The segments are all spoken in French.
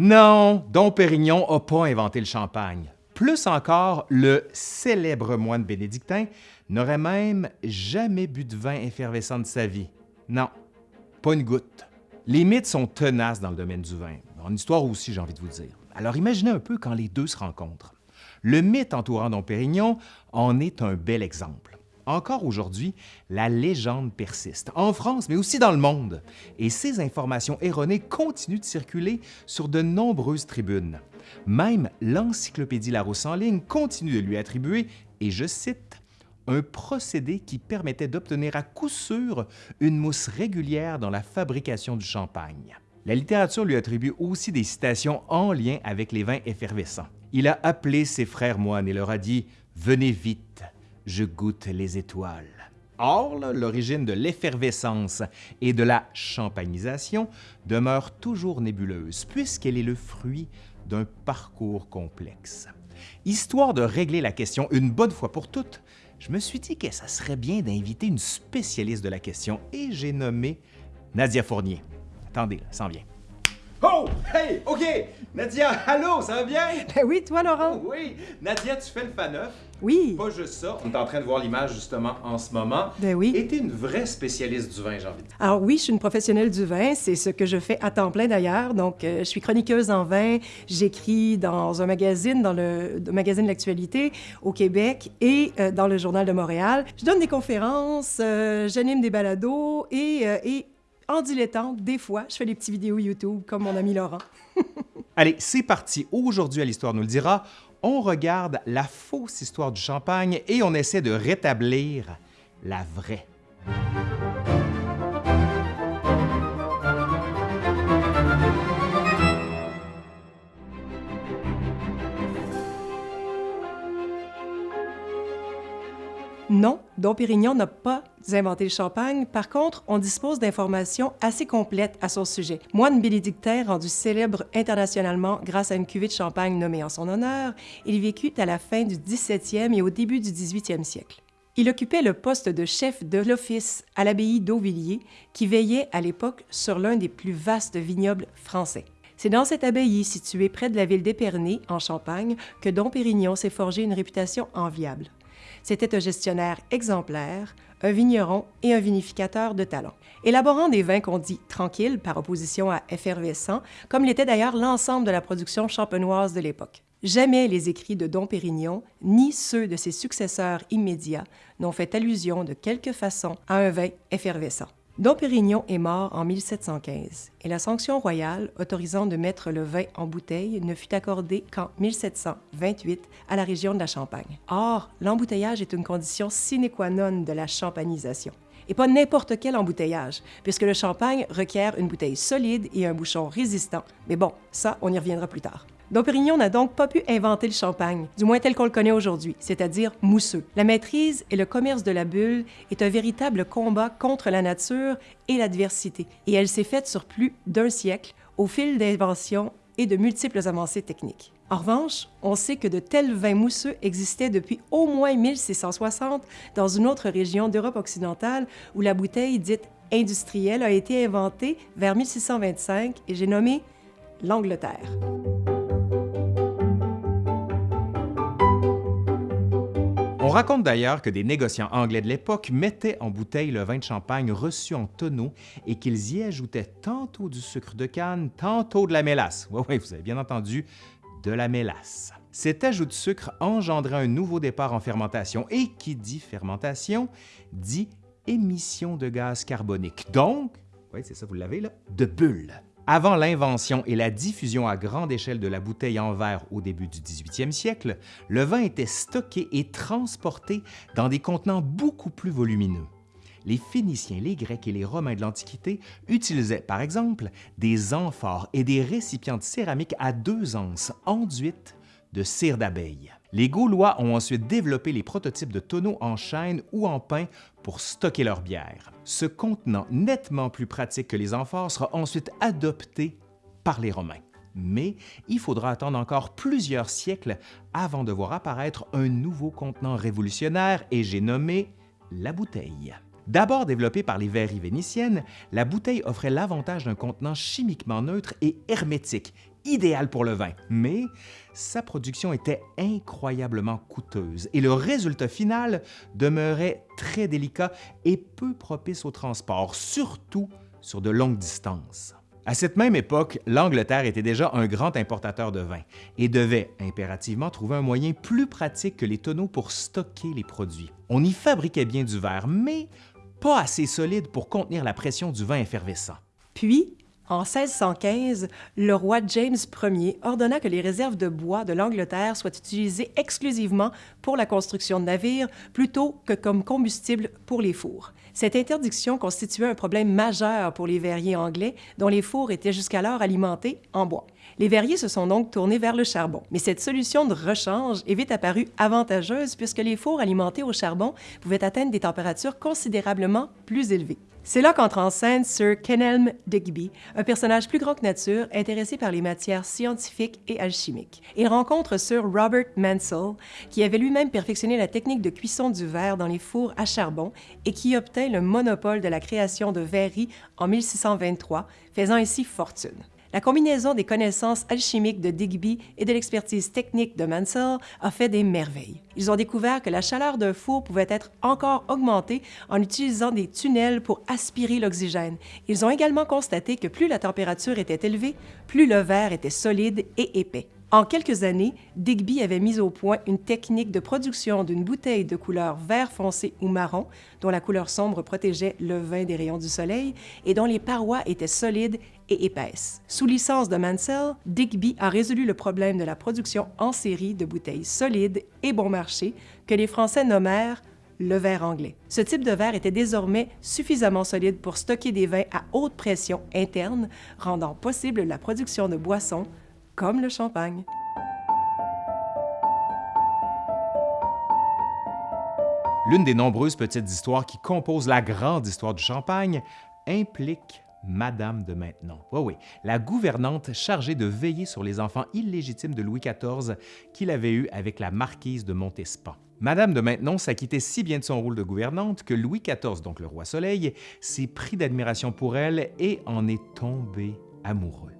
Non, Dom Pérignon n'a pas inventé le champagne. Plus encore, le célèbre moine bénédictin n'aurait même jamais bu de vin effervescent de sa vie. Non, pas une goutte. Les mythes sont tenaces dans le domaine du vin, en histoire aussi, j'ai envie de vous dire. Alors imaginez un peu quand les deux se rencontrent. Le mythe entourant Dom Pérignon en est un bel exemple. Encore aujourd'hui, la légende persiste, en France, mais aussi dans le monde, et ces informations erronées continuent de circuler sur de nombreuses tribunes. Même l'Encyclopédie Larousse en ligne continue de lui attribuer, et je cite, un procédé qui permettait d'obtenir à coup sûr une mousse régulière dans la fabrication du champagne. La littérature lui attribue aussi des citations en lien avec les vins effervescents. Il a appelé ses frères moines et leur a dit « Venez vite, je goûte les étoiles. Or, l'origine de l'effervescence et de la champagnisation demeure toujours nébuleuse, puisqu'elle est le fruit d'un parcours complexe. Histoire de régler la question une bonne fois pour toutes, je me suis dit que ça serait bien d'inviter une spécialiste de la question et j'ai nommé Nadia Fournier. Attendez, ça s'en vient. Oh! Hey! OK! Nadia, allô, ça va bien? Ben oui, toi, Laurent. Oh, oui! Nadia, tu fais le faneuf. Oui. Pas juste ça. On est en train de voir l'image justement en ce moment. Ben oui. Et t'es une vraie spécialiste du vin, j'ai envie de dire. Alors oui, je suis une professionnelle du vin. C'est ce que je fais à temps plein d'ailleurs. Donc, euh, je suis chroniqueuse en vin. J'écris dans un magazine, dans le, le magazine de l'actualité au Québec et euh, dans le Journal de Montréal. Je donne des conférences, euh, j'anime des balados et, et en dilettante, des fois, je fais des petites vidéos YouTube comme mon ami Laurent. Allez, c'est parti. Aujourd'hui, à l'Histoire nous le dira, on regarde la fausse histoire du champagne et on essaie de rétablir la vraie. Non, Dom Pérignon n'a pas inventé le champagne. Par contre, on dispose d'informations assez complètes à son sujet. Moine bénédictin rendu célèbre internationalement grâce à une cuvée de champagne nommée en son honneur, il vécut à la fin du 17e et au début du 18e siècle. Il occupait le poste de chef de l'office à l'abbaye d'Auvilliers, qui veillait à l'époque sur l'un des plus vastes vignobles français. C'est dans cette abbaye située près de la ville d'Épernay, en Champagne, que Dom Pérignon s'est forgé une réputation enviable. C'était un gestionnaire exemplaire, un vigneron et un vinificateur de talent. Élaborant des vins qu'on dit tranquilles par opposition à effervescents, comme l'était d'ailleurs l'ensemble de la production champenoise de l'époque. Jamais les écrits de Dom Pérignon, ni ceux de ses successeurs immédiats, n'ont fait allusion de quelque façon à un vin effervescent. Dom Pérignon est mort en 1715 et la sanction royale autorisant de mettre le vin en bouteille ne fut accordée qu'en 1728 à la région de la Champagne. Or, l'embouteillage est une condition sine qua non de la champagnisation. Et pas n'importe quel embouteillage, puisque le champagne requiert une bouteille solide et un bouchon résistant. Mais bon, ça, on y reviendra plus tard. Dom Pérignon n'a donc pas pu inventer le champagne, du moins tel qu'on le connaît aujourd'hui, c'est-à-dire mousseux. La maîtrise et le commerce de la bulle est un véritable combat contre la nature et l'adversité, et elle s'est faite sur plus d'un siècle au fil d'inventions et de multiples avancées techniques. En revanche, on sait que de tels vins mousseux existaient depuis au moins 1660 dans une autre région d'Europe occidentale où la bouteille dite industrielle a été inventée vers 1625 et j'ai nommé l'Angleterre. On raconte d'ailleurs que des négociants anglais de l'époque mettaient en bouteille le vin de champagne reçu en tonneaux et qu'ils y ajoutaient tantôt du sucre de canne, tantôt de la mélasse. Oui, oui, vous avez bien entendu, de la mélasse. Cet ajout de sucre engendrait un nouveau départ en fermentation et qui dit fermentation dit émission de gaz carbonique. Donc, oui, c'est ça, vous l'avez là, de bulles. Avant l'invention et la diffusion à grande échelle de la bouteille en verre au début du 18e siècle, le vin était stocké et transporté dans des contenants beaucoup plus volumineux. Les Phéniciens, les Grecs et les Romains de l'Antiquité utilisaient, par exemple, des amphores et des récipients de céramique à deux anses enduites de cire d'abeille. Les Gaulois ont ensuite développé les prototypes de tonneaux en chêne ou en pin pour stocker leur bière. Ce contenant nettement plus pratique que les amphores sera ensuite adopté par les Romains. Mais il faudra attendre encore plusieurs siècles avant de voir apparaître un nouveau contenant révolutionnaire et j'ai nommé la bouteille. D'abord développée par les verreries vénitiennes, la bouteille offrait l'avantage d'un contenant chimiquement neutre et hermétique idéal pour le vin, mais sa production était incroyablement coûteuse et le résultat final demeurait très délicat et peu propice au transport, surtout sur de longues distances. À cette même époque, l'Angleterre était déjà un grand importateur de vin et devait impérativement trouver un moyen plus pratique que les tonneaux pour stocker les produits. On y fabriquait bien du verre, mais pas assez solide pour contenir la pression du vin effervescent. Puis, en 1615, le roi James Ier ordonna que les réserves de bois de l'Angleterre soient utilisées exclusivement pour la construction de navires plutôt que comme combustible pour les fours. Cette interdiction constituait un problème majeur pour les verriers anglais dont les fours étaient jusqu'alors alimentés en bois. Les verriers se sont donc tournés vers le charbon. Mais cette solution de rechange est vite apparue avantageuse puisque les fours alimentés au charbon pouvaient atteindre des températures considérablement plus élevées. C'est là qu'entre en scène Sir Kenelm Digby, un personnage plus grand que nature, intéressé par les matières scientifiques et alchimiques. Il rencontre Sir Robert Mansell, qui avait lui-même perfectionné la technique de cuisson du verre dans les fours à charbon et qui obtint le monopole de la création de verreries en 1623, faisant ainsi fortune. La combinaison des connaissances alchimiques de Digby et de l'expertise technique de Mansell a fait des merveilles. Ils ont découvert que la chaleur d'un four pouvait être encore augmentée en utilisant des tunnels pour aspirer l'oxygène. Ils ont également constaté que plus la température était élevée, plus le verre était solide et épais. En quelques années, Digby avait mis au point une technique de production d'une bouteille de couleur vert foncé ou marron, dont la couleur sombre protégeait le vin des rayons du soleil et dont les parois étaient solides et épaisses. Sous licence de Mansell, Digby a résolu le problème de la production en série de bouteilles solides et bon marché que les Français nommèrent le verre anglais. Ce type de verre était désormais suffisamment solide pour stocker des vins à haute pression interne, rendant possible la production de boissons comme le champagne. L'une des nombreuses petites histoires qui composent la grande histoire du champagne implique Madame de Maintenon. Oui, oui, la gouvernante chargée de veiller sur les enfants illégitimes de Louis XIV qu'il avait eus avec la marquise de Montespan. Madame de Maintenon s'acquittait si bien de son rôle de gouvernante que Louis XIV, donc le roi Soleil, s'est pris d'admiration pour elle et en est tombé amoureux.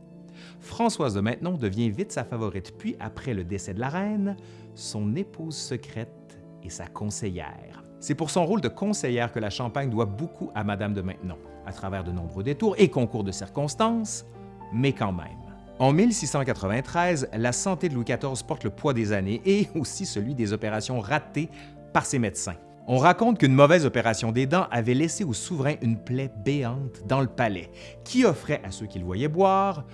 Françoise de Maintenon devient vite sa favorite, puis après le décès de la reine, son épouse secrète et sa conseillère. C'est pour son rôle de conseillère que la Champagne doit beaucoup à Madame de Maintenon, à travers de nombreux détours et concours de circonstances, mais quand même. En 1693, la santé de Louis XIV porte le poids des années et aussi celui des opérations ratées par ses médecins. On raconte qu'une mauvaise opération des dents avait laissé au souverain une plaie béante dans le palais, qui offrait à ceux qui le voyaient boire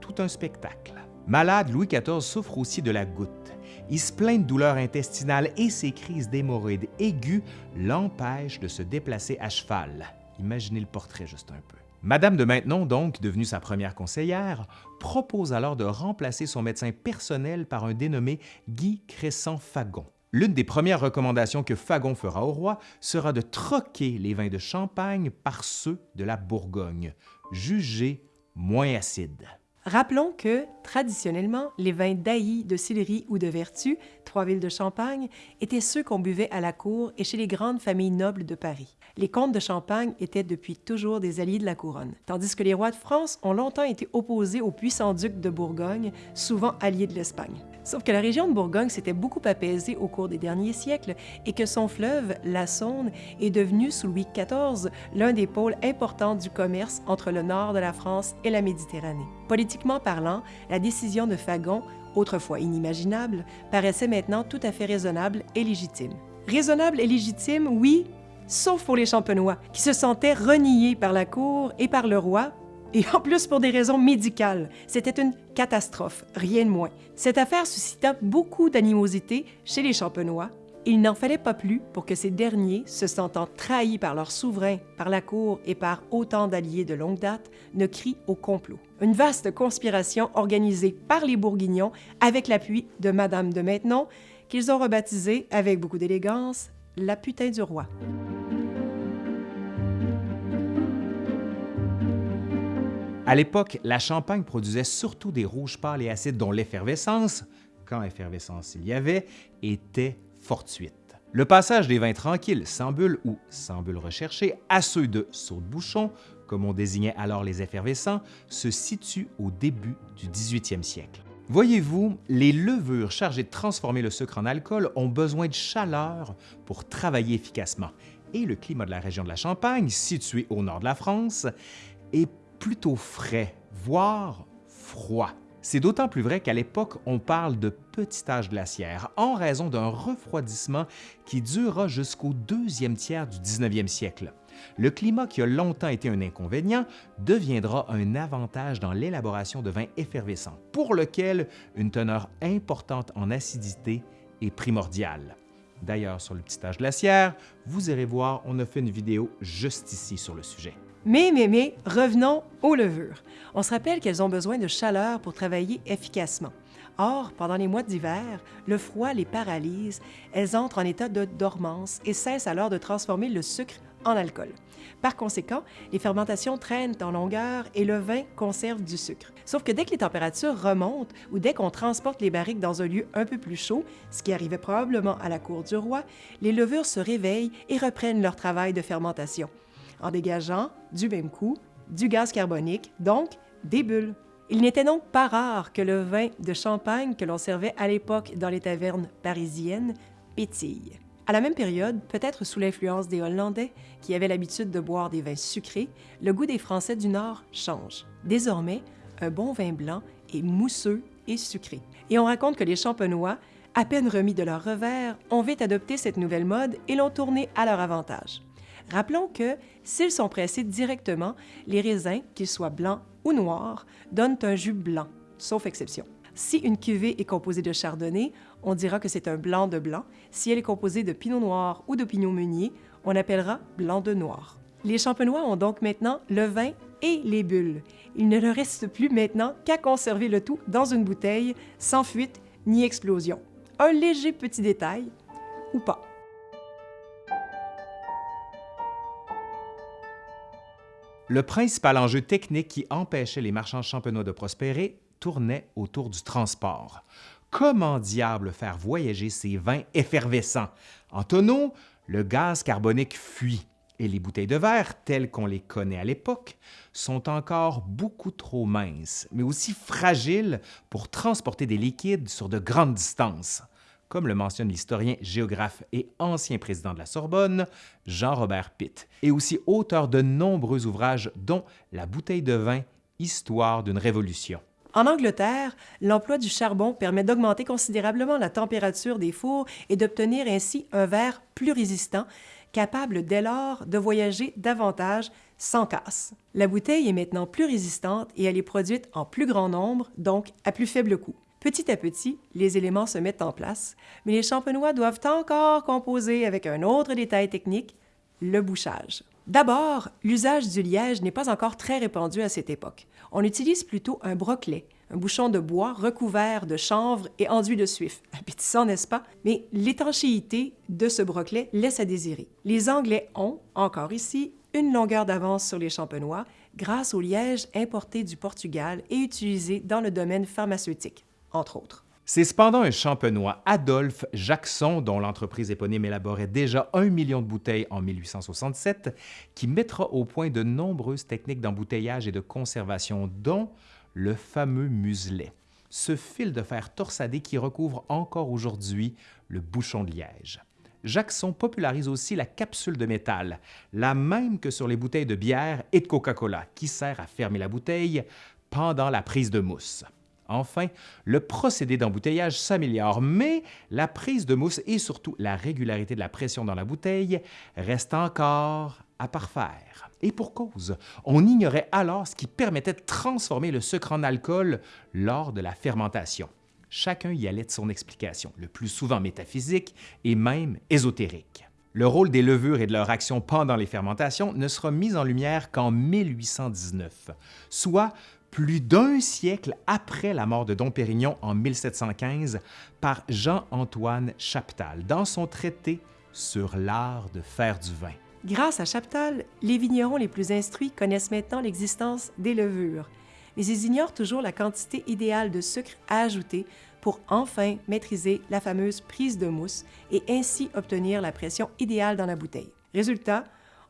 tout un spectacle. Malade, Louis XIV souffre aussi de la goutte. Il se plaint de douleurs intestinales et ses crises d'hémorroïdes aiguës l'empêchent de se déplacer à cheval. Imaginez le portrait juste un peu. Madame de Maintenon, donc devenue sa première conseillère, propose alors de remplacer son médecin personnel par un dénommé Guy Crescent-Fagon. L'une des premières recommandations que Fagon fera au roi sera de troquer les vins de Champagne par ceux de la Bourgogne, jugés moins acides. Rappelons que, traditionnellement, les vins d'Ailly, de Sillery ou de Vertu, trois villes de Champagne, étaient ceux qu'on buvait à la cour et chez les grandes familles nobles de Paris. Les comtes de Champagne étaient depuis toujours des alliés de la couronne, tandis que les rois de France ont longtemps été opposés aux puissants ducs de Bourgogne, souvent alliés de l'Espagne. Sauf que la région de Bourgogne s'était beaucoup apaisée au cours des derniers siècles et que son fleuve, la Saône, est devenu sous Louis XIV l'un des pôles importants du commerce entre le nord de la France et la Méditerranée. Politiquement parlant, la décision de Fagon, autrefois inimaginable, paraissait maintenant tout à fait raisonnable et légitime. Raisonnable et légitime, oui, sauf pour les Champenois, qui se sentaient reniés par la cour et par le roi et en plus pour des raisons médicales. C'était une catastrophe, rien de moins. Cette affaire suscita beaucoup d'animosité chez les Champenois. Il n'en fallait pas plus pour que ces derniers, se sentant trahis par leur souverain, par la cour et par autant d'alliés de longue date, ne crient au complot. Une vaste conspiration organisée par les Bourguignons avec l'appui de Madame de Maintenon, qu'ils ont rebaptisée, avec beaucoup d'élégance, la putain du roi. À l'époque, la Champagne produisait surtout des rouges pâles et acides dont l'effervescence, quand effervescence il y avait, était fortuite. Le passage des vins tranquilles, sans bulles ou sans bulles recherchées, à ceux de saut de bouchon, comme on désignait alors les effervescents, se situe au début du 18e siècle. Voyez-vous, les levures chargées de transformer le sucre en alcool ont besoin de chaleur pour travailler efficacement. Et le climat de la région de la Champagne, située au nord de la France, est plutôt frais, voire froid. C'est d'autant plus vrai qu'à l'époque, on parle de petit âge glaciaire en raison d'un refroidissement qui durera jusqu'au deuxième tiers du 19e siècle. Le climat qui a longtemps été un inconvénient deviendra un avantage dans l'élaboration de vins effervescents, pour lequel une teneur importante en acidité est primordiale. D'ailleurs, sur le petit âge glaciaire, vous irez voir, on a fait une vidéo juste ici sur le sujet. Mais, mais, mais, revenons aux levures. On se rappelle qu'elles ont besoin de chaleur pour travailler efficacement. Or, pendant les mois d'hiver, le froid les paralyse, elles entrent en état de dormance et cessent alors de transformer le sucre en alcool. Par conséquent, les fermentations traînent en longueur et le vin conserve du sucre. Sauf que dès que les températures remontent ou dès qu'on transporte les barriques dans un lieu un peu plus chaud, ce qui arrivait probablement à la cour du roi, les levures se réveillent et reprennent leur travail de fermentation en dégageant, du même coup, du gaz carbonique, donc des bulles. Il n'était donc pas rare que le vin de champagne que l'on servait à l'époque dans les tavernes parisiennes pétille. À la même période, peut-être sous l'influence des Hollandais, qui avaient l'habitude de boire des vins sucrés, le goût des Français du Nord change. Désormais, un bon vin blanc est mousseux et sucré. Et on raconte que les champenois, à peine remis de leur revers, ont vite adopté cette nouvelle mode et l'ont tournée à leur avantage. Rappelons que, s'ils sont pressés directement, les raisins, qu'ils soient blancs ou noirs, donnent un jus blanc, sauf exception. Si une cuvée est composée de chardonnay, on dira que c'est un blanc de blanc. Si elle est composée de pinot noir ou de pinot meunier, on appellera blanc de noir. Les champenois ont donc maintenant le vin et les bulles. Il ne leur reste plus maintenant qu'à conserver le tout dans une bouteille, sans fuite ni explosion. Un léger petit détail, ou pas. Le principal enjeu technique qui empêchait les marchands champenois de prospérer tournait autour du transport. Comment diable faire voyager ces vins effervescents? En tonneau, le gaz carbonique fuit et les bouteilles de verre, telles qu'on les connaît à l'époque, sont encore beaucoup trop minces, mais aussi fragiles pour transporter des liquides sur de grandes distances comme le mentionne l'historien, géographe et ancien président de la Sorbonne, Jean-Robert Pitt, et aussi auteur de nombreux ouvrages dont La bouteille de vin, Histoire d'une révolution. En Angleterre, l'emploi du charbon permet d'augmenter considérablement la température des fours et d'obtenir ainsi un verre plus résistant, capable dès lors de voyager davantage sans casse. La bouteille est maintenant plus résistante et elle est produite en plus grand nombre, donc à plus faible coût. Petit à petit, les éléments se mettent en place, mais les champenois doivent encore composer avec un autre détail technique, le bouchage. D'abord, l'usage du liège n'est pas encore très répandu à cette époque. On utilise plutôt un broquelet, un bouchon de bois recouvert de chanvre et enduit de suif. Appétissant, n'est-ce pas? Mais l'étanchéité de ce broquelet laisse à désirer. Les Anglais ont, encore ici, une longueur d'avance sur les champenois grâce au liège importé du Portugal et utilisé dans le domaine pharmaceutique C'est cependant un champenois, Adolphe Jackson, dont l'entreprise éponyme élaborait déjà un million de bouteilles en 1867, qui mettra au point de nombreuses techniques d'embouteillage et de conservation, dont le fameux muselet, ce fil de fer torsadé qui recouvre encore aujourd'hui le bouchon de liège. Jackson popularise aussi la capsule de métal, la même que sur les bouteilles de bière et de Coca-Cola, qui sert à fermer la bouteille pendant la prise de mousse. Enfin, le procédé d'embouteillage s'améliore, mais la prise de mousse et surtout la régularité de la pression dans la bouteille restent encore à parfaire. Et pour cause, on ignorait alors ce qui permettait de transformer le sucre en alcool lors de la fermentation. Chacun y allait de son explication, le plus souvent métaphysique et même ésotérique. Le rôle des levures et de leur action pendant les fermentations ne sera mis en lumière qu'en 1819, soit plus d'un siècle après la mort de Dom Pérignon en 1715 par Jean-Antoine Chaptal dans son traité sur l'art de faire du vin. Grâce à Chaptal, les vignerons les plus instruits connaissent maintenant l'existence des levures, mais ils ignorent toujours la quantité idéale de sucre à ajouter pour enfin maîtriser la fameuse prise de mousse et ainsi obtenir la pression idéale dans la bouteille. Résultat,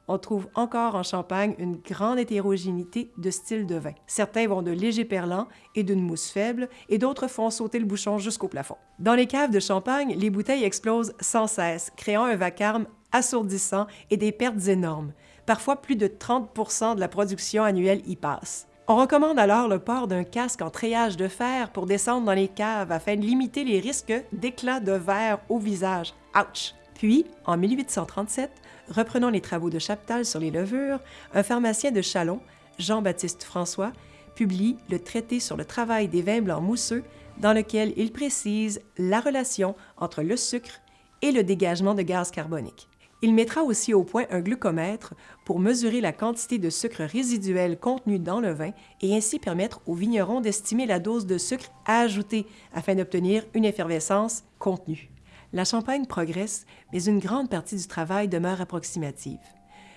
on trouve encore en Champagne une grande hétérogénéité de styles de vin. Certains vont de légers perlants et d'une mousse faible, et d'autres font sauter le bouchon jusqu'au plafond. Dans les caves de Champagne, les bouteilles explosent sans cesse, créant un vacarme assourdissant et des pertes énormes. Parfois, plus de 30% de la production annuelle y passe. On recommande alors le port d'un casque en treillage de fer pour descendre dans les caves afin de limiter les risques d'éclats de verre au visage. Ouch! Puis, en 1837, reprenant les travaux de Chaptal sur les levures, un pharmacien de Chalon, Jean-Baptiste François, publie le traité sur le travail des vins blancs mousseux dans lequel il précise la relation entre le sucre et le dégagement de gaz carbonique. Il mettra aussi au point un glucomètre pour mesurer la quantité de sucre résiduel contenu dans le vin et ainsi permettre aux vignerons d'estimer la dose de sucre à ajouter afin d'obtenir une effervescence contenue. La Champagne progresse, mais une grande partie du travail demeure approximative.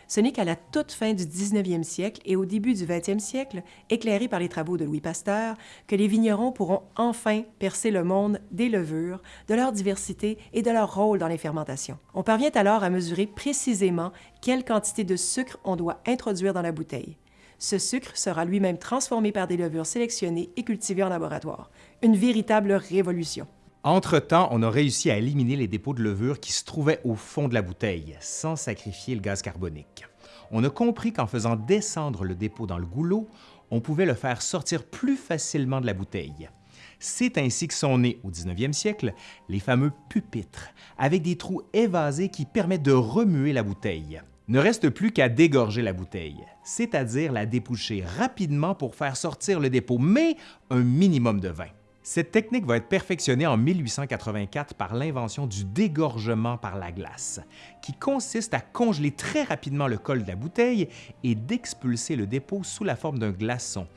Ce n'est qu'à la toute fin du 19e siècle et au début du 20e siècle, éclairés par les travaux de Louis Pasteur, que les vignerons pourront enfin percer le monde des levures, de leur diversité et de leur rôle dans les fermentations. On parvient alors à mesurer précisément quelle quantité de sucre on doit introduire dans la bouteille. Ce sucre sera lui-même transformé par des levures sélectionnées et cultivées en laboratoire. Une véritable révolution. Entre-temps, on a réussi à éliminer les dépôts de levure qui se trouvaient au fond de la bouteille, sans sacrifier le gaz carbonique. On a compris qu'en faisant descendre le dépôt dans le goulot, on pouvait le faire sortir plus facilement de la bouteille. C'est ainsi que sont nés, au 19e siècle, les fameux pupitres, avec des trous évasés qui permettent de remuer la bouteille. Ne reste plus qu'à dégorger la bouteille, c'est-à-dire la dépoucher rapidement pour faire sortir le dépôt, mais un minimum de vin. Cette technique va être perfectionnée en 1884 par l'invention du dégorgement par la glace, qui consiste à congeler très rapidement le col de la bouteille et d'expulser le dépôt sous la forme d'un glaçon,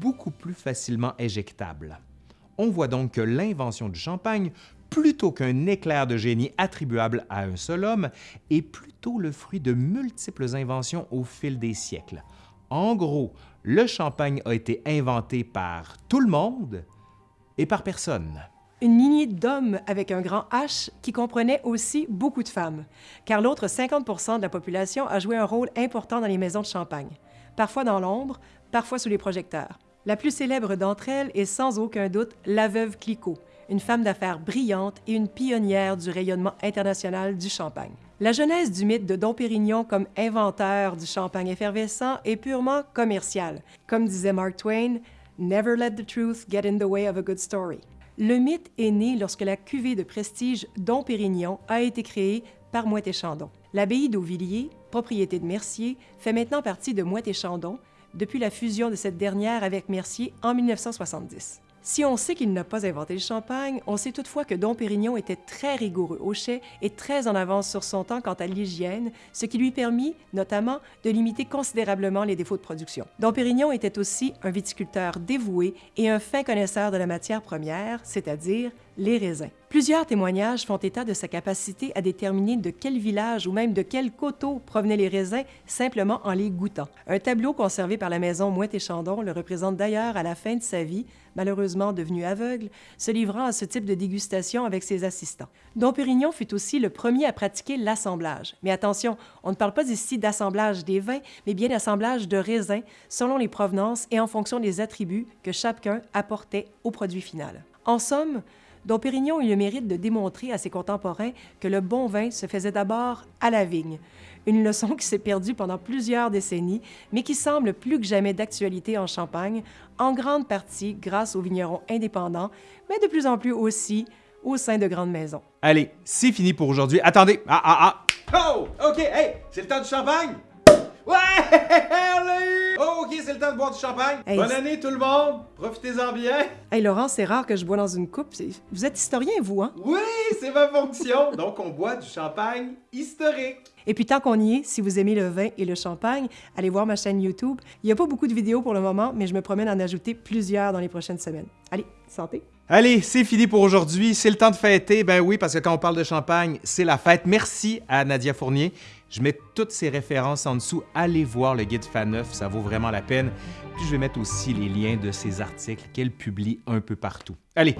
beaucoup plus facilement éjectable. On voit donc que l'invention du champagne, plutôt qu'un éclair de génie attribuable à un seul homme, est plutôt le fruit de multiples inventions au fil des siècles. En gros, le champagne a été inventé par tout le monde, et par personne. Une lignée d'hommes avec un grand H qui comprenait aussi beaucoup de femmes, car l'autre 50% de la population a joué un rôle important dans les maisons de champagne, parfois dans l'ombre, parfois sous les projecteurs. La plus célèbre d'entre elles est sans aucun doute la veuve Clicquot, une femme d'affaires brillante et une pionnière du rayonnement international du champagne. La genèse du mythe de Dom Pérignon comme inventeur du champagne effervescent est purement commerciale. Comme disait Mark Twain, Never let the truth get in the way of a good story. Le mythe est né lorsque la cuvée de prestige Dom Pérignon a été créée par Moët-et-Chandon. L'abbaye d'Auvilliers, propriété de Mercier, fait maintenant partie de Moët-et-Chandon depuis la fusion de cette dernière avec Mercier en 1970. Si on sait qu'il n'a pas inventé le champagne, on sait toutefois que Dom Pérignon était très rigoureux au chai et très en avance sur son temps quant à l'hygiène, ce qui lui permit notamment de limiter considérablement les défauts de production. Dom Pérignon était aussi un viticulteur dévoué et un fin connaisseur de la matière première, c'est-à-dire les raisins. Plusieurs témoignages font état de sa capacité à déterminer de quel village ou même de quel coteau provenaient les raisins simplement en les goûtant. Un tableau conservé par la maison Mouette et Chandon le représente d'ailleurs à la fin de sa vie, malheureusement devenu aveugle, se livrant à ce type de dégustation avec ses assistants. Dom Pérignon fut aussi le premier à pratiquer l'assemblage. Mais attention, on ne parle pas ici d'assemblage des vins, mais bien d'assemblage de raisins selon les provenances et en fonction des attributs que chacun apportait au produit final. En somme, dont Pérignon eut le mérite de démontrer à ses contemporains que le bon vin se faisait d'abord à la vigne, une leçon qui s'est perdue pendant plusieurs décennies, mais qui semble plus que jamais d'actualité en Champagne, en grande partie grâce aux vignerons indépendants, mais de plus en plus aussi au sein de grandes maisons. Allez, c'est fini pour aujourd'hui. Attendez! Ah, ah, ah! Oh! OK, hey! C'est le temps du champagne! Ouais! On l'a eu! Oh, OK, c'est le temps de boire du champagne. Bonne année, tout le monde! Profitez-en bien! Hey, Laurent, c'est rare que je bois dans une coupe. Vous êtes historien, vous, hein? Oui, c'est ma fonction! Donc, on boit du champagne historique. Et puis, tant qu'on y est, si vous aimez le vin et le champagne, allez voir ma chaîne YouTube. Il n'y a pas beaucoup de vidéos pour le moment, mais je me promets d'en ajouter plusieurs dans les prochaines semaines. Allez, santé! Allez, c'est fini pour aujourd'hui. C'est le temps de fêter. Ben oui, parce que quand on parle de champagne, c'est la fête. Merci à Nadia Fournier. Je mets toutes ces références en dessous. Allez voir le guide Faneuf, ça vaut vraiment la peine. Puis je vais mettre aussi les liens de ses articles qu'elle publie un peu partout. Allez,